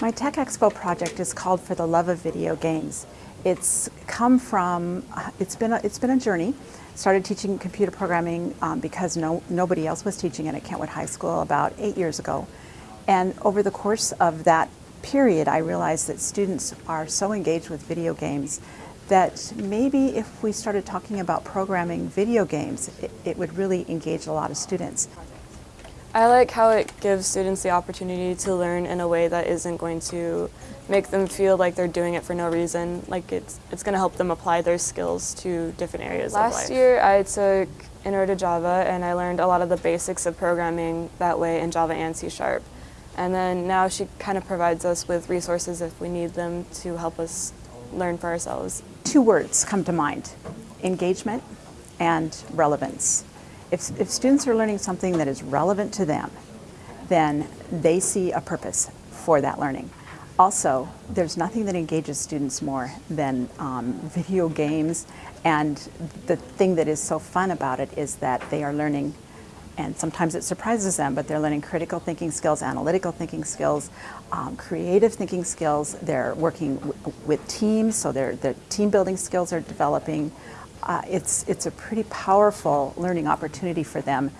My Tech Expo project is called For the Love of Video Games. It's come from, it's been a, it's been a journey. Started teaching computer programming um, because no, nobody else was teaching it at Kentwood High School about eight years ago. And over the course of that period, I realized that students are so engaged with video games that maybe if we started talking about programming video games, it, it would really engage a lot of students. I like how it gives students the opportunity to learn in a way that isn't going to make them feel like they're doing it for no reason. Like it's, it's going to help them apply their skills to different areas Last year I took Intro to Java and I learned a lot of the basics of programming that way in Java and C Sharp. And then now she kind of provides us with resources if we need them to help us learn for ourselves. Two words come to mind, engagement and relevance. If, if students are learning something that is relevant to them, then they see a purpose for that learning. Also, there's nothing that engages students more than um, video games, and the thing that is so fun about it is that they are learning, and sometimes it surprises them, but they're learning critical thinking skills, analytical thinking skills, um, creative thinking skills. They're working with teams, so their, their team building skills are developing uh, it's, it's a pretty powerful learning opportunity for them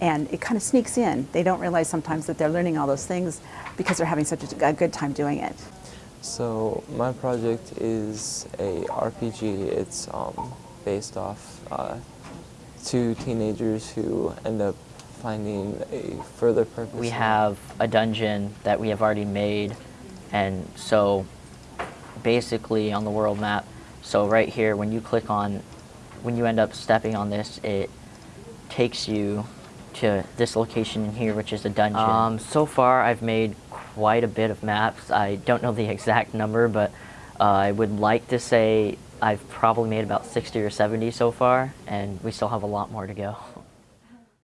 and it kind of sneaks in. They don't realize sometimes that they're learning all those things because they're having such a, a good time doing it. So my project is a RPG. It's um, based off uh, two teenagers who end up finding a further purpose. We have a dungeon that we have already made and so basically on the world map, so right here when you click on when you end up stepping on this, it takes you to this location in here, which is the dungeon. Um, so far, I've made quite a bit of maps. I don't know the exact number, but uh, I would like to say I've probably made about 60 or 70 so far, and we still have a lot more to go.